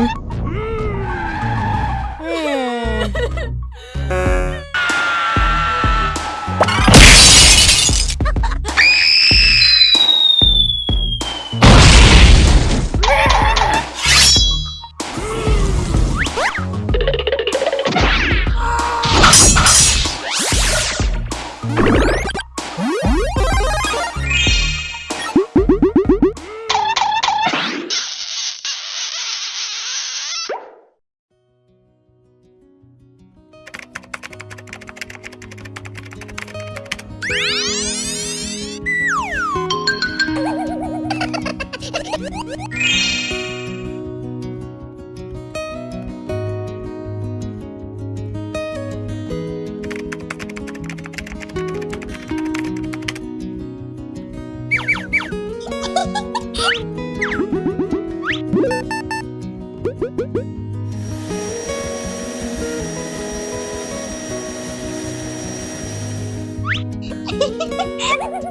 Ui. É. Ha ha ha ha!